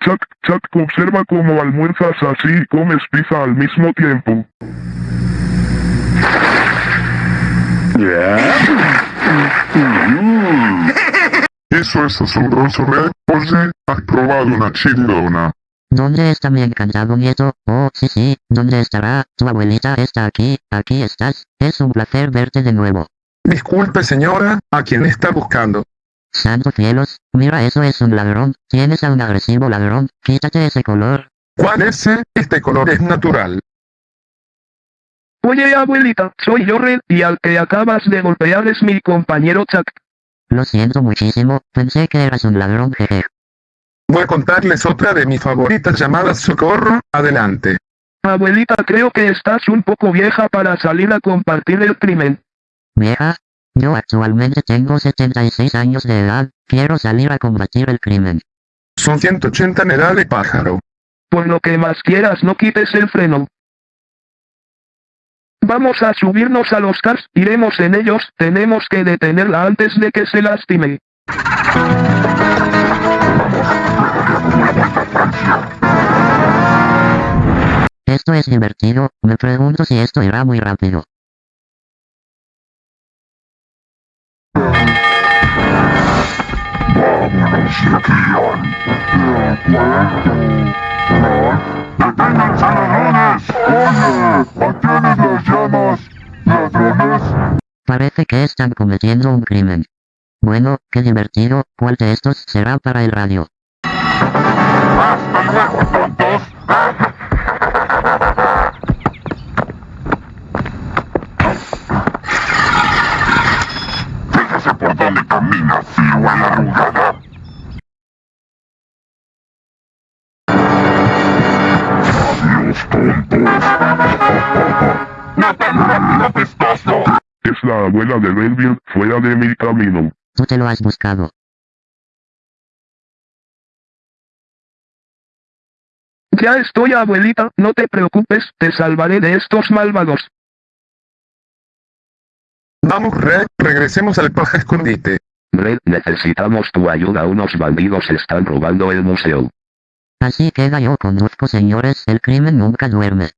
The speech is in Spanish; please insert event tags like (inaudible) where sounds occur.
Chuck, Chuck, observa cómo almuerzas así y comes pizza al mismo tiempo. Eso es asombroso, Red. Oye, ¿has probado una chilindona? ¿Dónde está mi encantado nieto? Oh, sí, sí, ¿dónde estará? Tu abuelita está aquí, aquí estás. Es un placer verte de nuevo. Disculpe señora, ¿a quién está buscando? Santos cielos, mira eso es un ladrón, tienes a un agresivo ladrón, quítate ese color. ¿Cuál es ese? Este color es natural. Oye abuelita, soy yo Red, y al que acabas de golpear es mi compañero Chuck. Lo siento muchísimo, pensé que eras un ladrón jeje. Voy a contarles otra de mis favoritas llamadas Socorro, adelante. Abuelita creo que estás un poco vieja para salir a compartir el crimen. Vieja, yo actualmente tengo 76 años de edad, quiero salir a combatir el crimen. Son 180 en edad de pájaro. Por lo que más quieras no quites el freno. Vamos a subirnos a los cars, iremos en ellos, tenemos que detenerla antes de que se lastime. Esto es divertido, me pregunto si esto irá muy rápido. Vámonos, Ian. De acuerdo. ¡Deténganse, ladrones! ¡Oye! ¿A quiénes las llamas? ¿Ladrones? Parece que están cometiendo un crimen. Bueno, qué divertido, ¿cuál de estos será para el radio? Es la abuela de Redville, fuera de mi camino. Tú te lo has buscado. Ya estoy abuelita, no te preocupes, te salvaré de estos malvados. Vamos Red, regresemos al paja (laughs) escondite. Red, necesitamos tu ayuda. Unos bandidos están robando el museo. Así queda yo conduzco señores, el crimen nunca duerme.